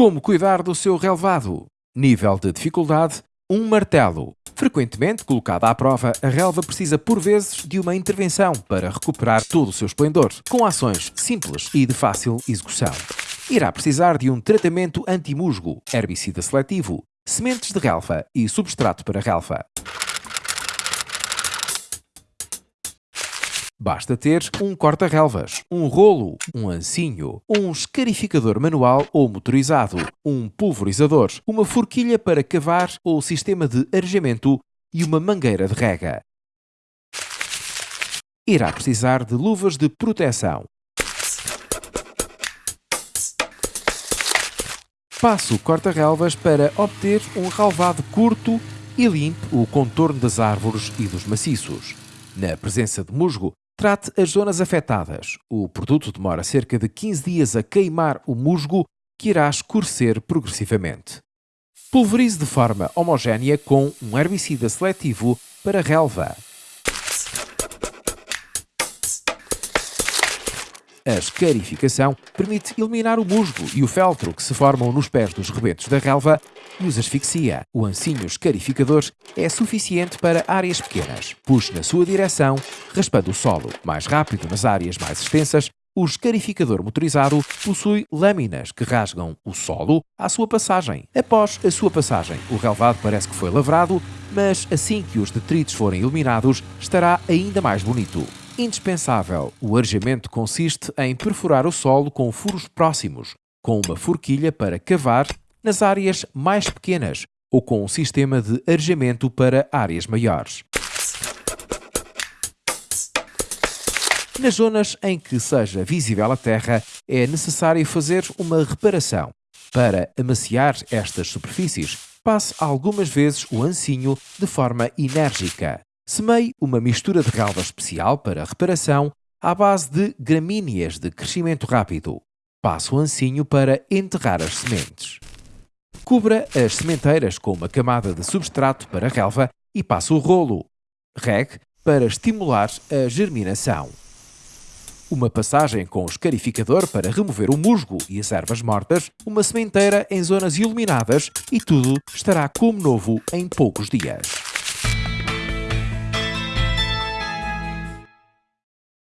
Como cuidar do seu relevado? Nível de dificuldade: um martelo. Frequentemente colocada à prova, a relva precisa por vezes de uma intervenção para recuperar todo o seu esplendor, com ações simples e de fácil execução. Irá precisar de um tratamento anti-musgo, herbicida seletivo, sementes de relva e substrato para relva. Basta ter um corta-relvas, um rolo, um ancinho, um escarificador manual ou motorizado, um pulverizador, uma forquilha para cavar ou sistema de arejamento e uma mangueira de rega. Irá precisar de luvas de proteção. Passo o corta-relvas para obter um relvado curto e limpe o contorno das árvores e dos maciços. Na presença de musgo, Trate as zonas afetadas. O produto demora cerca de 15 dias a queimar o musgo, que irá escurecer progressivamente. Pulverize de forma homogénea com um herbicida seletivo para relva. A escarificação permite eliminar o musgo e o feltro que se formam nos pés dos rebentos da relva e os asfixia. O ancinho escarificador é suficiente para áreas pequenas. Puxe na sua direção, raspando o solo. Mais rápido nas áreas mais extensas, o escarificador motorizado possui lâminas que rasgam o solo à sua passagem. Após a sua passagem, o relvado parece que foi lavrado, mas assim que os detritos forem eliminados, estará ainda mais bonito indispensável. O arejamento consiste em perfurar o solo com furos próximos, com uma forquilha para cavar nas áreas mais pequenas ou com um sistema de arejamento para áreas maiores. Nas zonas em que seja visível a terra, é necessário fazer uma reparação. Para amaciar estas superfícies, passe algumas vezes o ancinho de forma enérgica. Semei uma mistura de relva especial para reparação à base de gramíneas de crescimento rápido. Passo o ancinho para enterrar as sementes. Cubra as sementeiras com uma camada de substrato para relva e passe o rolo. Regue para estimular a germinação. Uma passagem com o escarificador para remover o musgo e as ervas mortas, uma sementeira em zonas iluminadas e tudo estará como novo em poucos dias.